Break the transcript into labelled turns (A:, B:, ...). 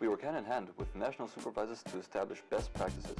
A: We work hand in hand with national supervisors to establish best practices.